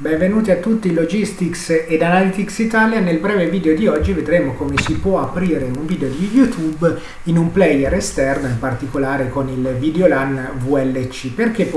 Benvenuti a tutti Logistics ed Analytics Italia. Nel breve video di oggi vedremo come si può aprire un video di YouTube in un player esterno, in particolare con il Videolan VLC. Perché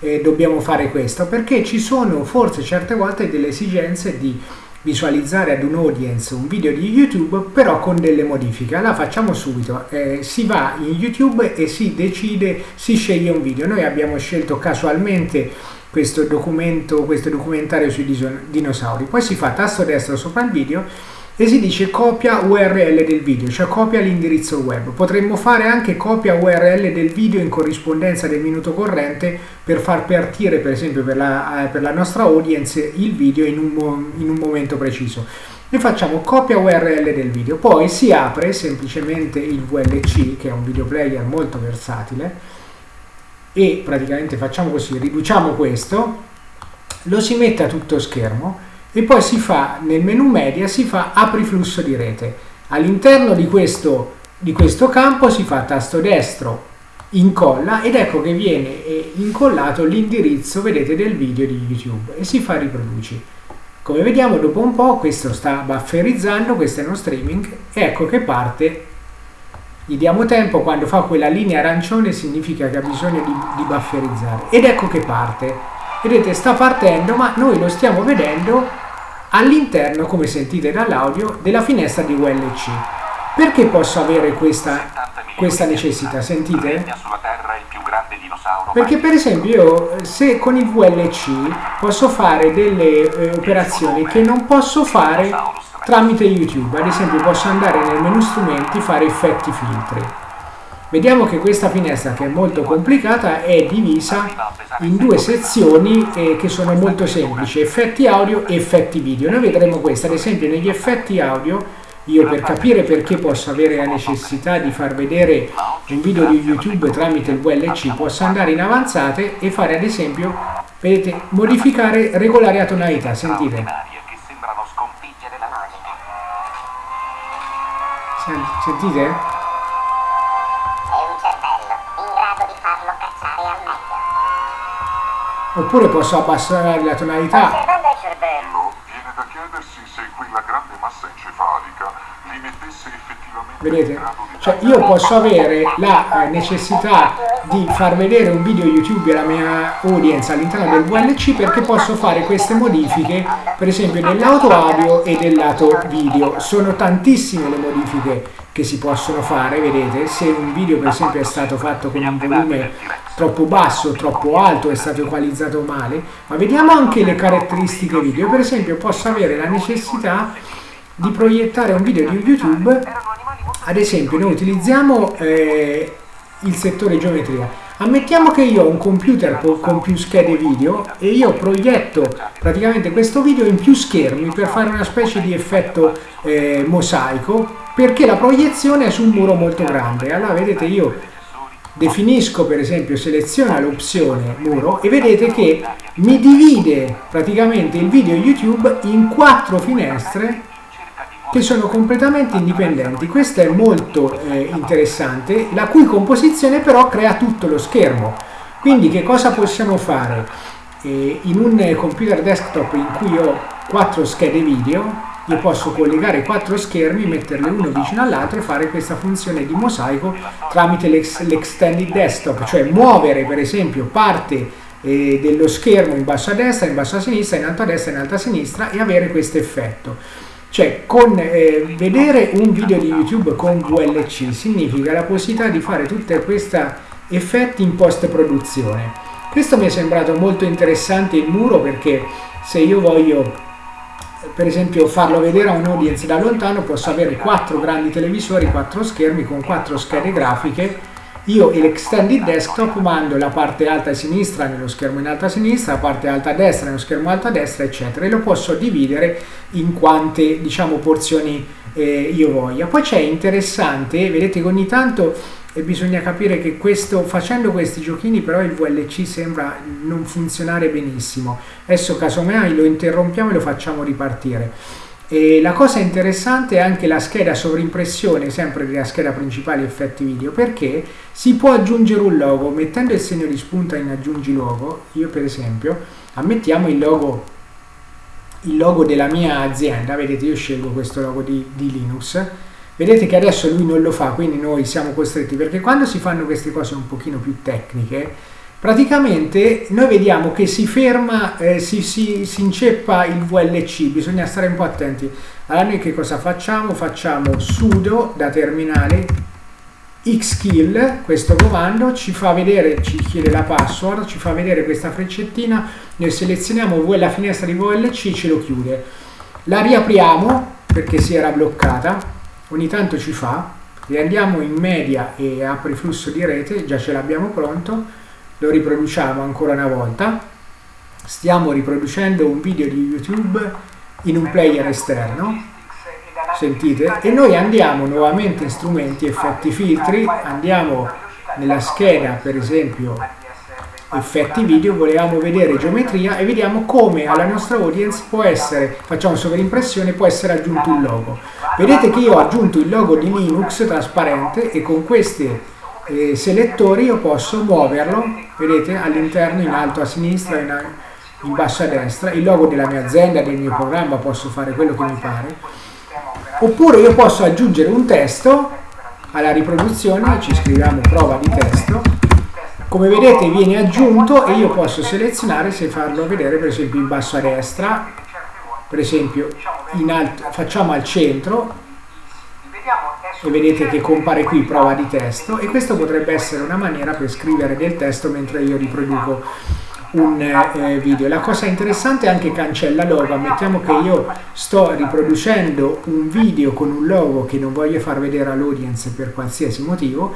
eh, dobbiamo fare questo? Perché ci sono forse certe volte delle esigenze di visualizzare ad un audience un video di YouTube però con delle modifiche. Allora facciamo subito, eh, si va in YouTube e si decide, si sceglie un video. Noi abbiamo scelto casualmente questo documento, questo documentario sui dinosauri. Poi si fa tasto destro sopra il video e si dice copia URL del video, cioè copia l'indirizzo web. Potremmo fare anche copia URL del video in corrispondenza del minuto corrente per far partire, per esempio, per la, eh, per la nostra audience il video in un, in un momento preciso. E facciamo copia URL del video, poi si apre semplicemente il VLC, che è un video player molto versatile, e praticamente facciamo così, riduciamo questo, lo si mette a tutto schermo e poi si fa nel menu media si fa apri flusso di rete. All'interno di di questo campo si fa tasto destro incolla ed ecco che viene eh, incollato l'indirizzo vedete del video di YouTube e si fa riproduci. Come vediamo dopo un po' questo sta bufferizzando, questo è uno streaming e ecco che parte gli diamo tempo, quando fa quella linea arancione significa che ha bisogno di, di bufferizzare. Ed ecco che parte. Vedete, sta partendo, ma noi lo stiamo vedendo all'interno, come sentite dall'audio, della finestra di ULC. Perché posso avere questa, questa necessità? Sentite? Perché per esempio io se con il VLC posso fare delle eh, operazioni che non posso fare tramite YouTube. Ad esempio posso andare nel menu strumenti, fare effetti filtri. Vediamo che questa finestra che è molto complicata è divisa in due sezioni eh, che sono molto semplici, effetti audio e effetti video. Noi vedremo questo, ad esempio negli effetti audio io per capire perché posso avere la necessità di far vedere un video di YouTube tramite il VLC posso andare in avanzate e fare ad esempio, vedete, modificare regolare a tonalità, sentite. Sentite? È un cervello in grado di farlo cacciare al meglio. Oppure posso abbassare la tonalità. Osservando il cervello, viene da chiedersi se quella grande massa encefalica li mettesse effettivamente Vedete? Cioè io posso avere la eh, necessità di far vedere un video YouTube alla mia audience all'interno del VLC perché posso fare queste modifiche per esempio del lato audio e del lato video. Sono tantissime le modifiche che si possono fare, vedete? Se un video per esempio è stato fatto con un volume troppo basso, troppo alto, è stato equalizzato male, ma vediamo anche le caratteristiche video. Per esempio posso avere la necessità di proiettare un video di YouTube, ad esempio noi utilizziamo eh, il settore geometria. Ammettiamo che io ho un computer con più schede video e io proietto praticamente questo video in più schermi per fare una specie di effetto eh, mosaico perché la proiezione è su un muro molto grande. Allora vedete io definisco per esempio, seleziono l'opzione muro e vedete che mi divide praticamente il video YouTube in quattro finestre che sono completamente indipendenti. Questo è molto eh, interessante, la cui composizione però crea tutto lo schermo. Quindi che cosa possiamo fare? Eh, in un computer desktop in cui ho quattro schede video, io posso collegare quattro schermi, metterli uno vicino all'altro e fare questa funzione di mosaico tramite l'extended desktop, cioè muovere per esempio parte eh, dello schermo in basso a destra, in basso a sinistra, in alto a destra, in alto a sinistra e avere questo effetto. Cioè, con, eh, vedere un video di YouTube con VLC significa la possibilità di fare tutti questi effetti in post-produzione. Questo mi è sembrato molto interessante il muro perché se io voglio per esempio farlo vedere a un audience da lontano posso avere quattro grandi televisori, quattro schermi con quattro schede grafiche io l'extended desktop mando la parte alta a sinistra nello schermo in alto a sinistra, la parte alta a destra nello schermo alto a destra, eccetera, e lo posso dividere in quante diciamo porzioni eh, io voglia. Poi c'è interessante, vedete che ogni tanto eh, bisogna capire che questo, facendo questi giochini però il VLC sembra non funzionare benissimo. Adesso casomai lo interrompiamo e lo facciamo ripartire. E la cosa interessante è anche la scheda sovrimpressione, sempre della scheda principale effetti video, perché si può aggiungere un logo mettendo il segno di spunta in aggiungi logo. Io per esempio ammettiamo il logo il logo della mia azienda, vedete io scelgo questo logo di, di Linux, vedete che adesso lui non lo fa, quindi noi siamo costretti, perché quando si fanno queste cose un pochino più tecniche, praticamente noi vediamo che si ferma, eh, si, si, si inceppa il VLC, bisogna stare un po' attenti. Allora noi che cosa facciamo? Facciamo sudo da terminale xkill, questo comando ci fa vedere, ci chiede la password, ci fa vedere questa freccettina, noi selezioniamo la finestra di VLC e ce lo chiude. La riapriamo perché si era bloccata, ogni tanto ci fa, riandiamo in media e apri flusso di rete, già ce l'abbiamo pronto, lo riproduciamo ancora una volta, stiamo riproducendo un video di YouTube in un player esterno, sentite? E noi andiamo nuovamente in strumenti, effetti, filtri, andiamo nella scheda per esempio effetti video, volevamo vedere geometria e vediamo come alla nostra audience può essere, facciamo sovrimpressione, può essere aggiunto un logo. Vedete che io ho aggiunto il logo di Linux trasparente e con questi eh, selettori io posso muoverlo, vedete, all'interno, in alto a sinistra, in, in basso a destra, il logo della mia azienda, del mio programma, posso fare quello che mi pare. Oppure io posso aggiungere un testo alla riproduzione, ci scriviamo prova di testo, come vedete viene aggiunto e io posso selezionare se farlo vedere per esempio in basso a destra, per esempio alto, facciamo al centro e vedete che compare qui prova di testo e questo potrebbe essere una maniera per scrivere del testo mentre io riproduco un eh, video. La cosa interessante è anche cancella logo, ammettiamo che io sto riproducendo un video con un logo che non voglio far vedere all'audience per qualsiasi motivo,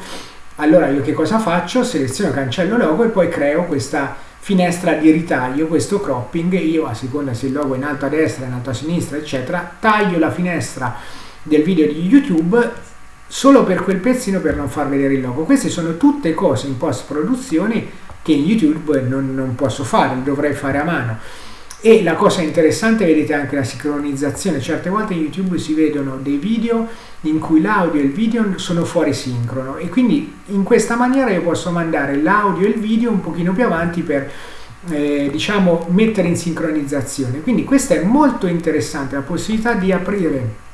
allora io che cosa faccio? Seleziono cancello logo e poi creo questa finestra di ritaglio, questo cropping, io a seconda se il logo è in alto a destra, in alto a sinistra, eccetera, taglio la finestra del video di YouTube solo per quel pezzino per non far vedere il logo. Queste sono tutte cose in post produzione che in YouTube non, non posso fare, dovrei fare a mano. E la cosa interessante, vedete anche la sincronizzazione, certe volte in YouTube si vedono dei video in cui l'audio e il video sono fuori sincrono e quindi in questa maniera io posso mandare l'audio e il video un pochino più avanti per eh, diciamo mettere in sincronizzazione. Quindi questa è molto interessante, la possibilità di aprire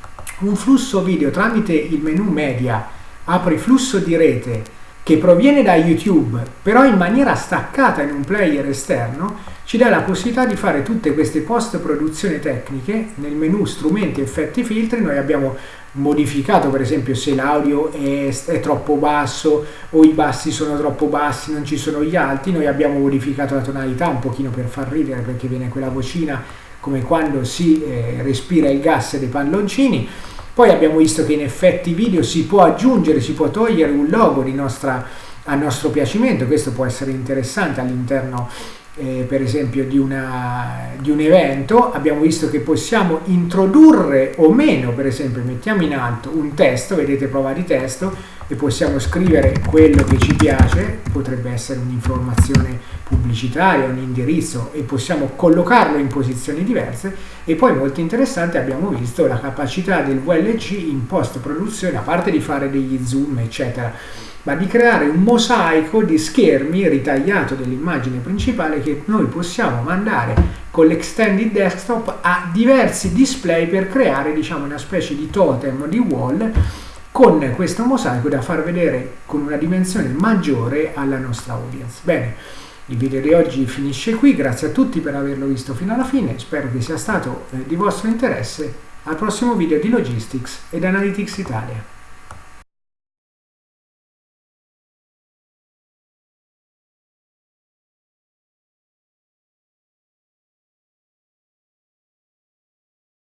un flusso video tramite il menu media, apri flusso di rete che proviene da YouTube, però in maniera staccata in un player esterno, ci dà la possibilità di fare tutte queste post-produzione tecniche nel menu strumenti, effetti, filtri. Noi abbiamo modificato per esempio se l'audio è, è, troppo basso o i bassi sono troppo bassi, non ci sono gli alti, noi abbiamo modificato la tonalità un pochino per far ridere perché viene quella vocina come quando si eh, respira il gas dei palloncini poi abbiamo visto che in effetti video si può aggiungere, si può togliere un logo nostra, a nostro piacimento, questo può essere interessante all'interno eh, per esempio di, una, di, un evento, abbiamo visto che possiamo introdurre o meno, per esempio mettiamo in alto un testo, vedete prova di testo, e possiamo scrivere quello che ci piace, potrebbe essere un'informazione pubblicitaria, un indirizzo e possiamo collocarlo in posizioni diverse e poi molto interessante abbiamo visto la capacità del VLC in post produzione, a parte di fare degli zoom eccetera, ma di creare un mosaico di schermi ritagliato dell'immagine principale che noi possiamo mandare con l'extended desktop a diversi display per creare diciamo una specie di totem di wall con questo mosaico da far vedere con una dimensione maggiore alla nostra audience. Bene, il video di oggi finisce qui, grazie a tutti per averlo visto fino alla fine, spero che sia stato eh, di vostro interesse. Al prossimo video di Logistics ed Analytics Italia.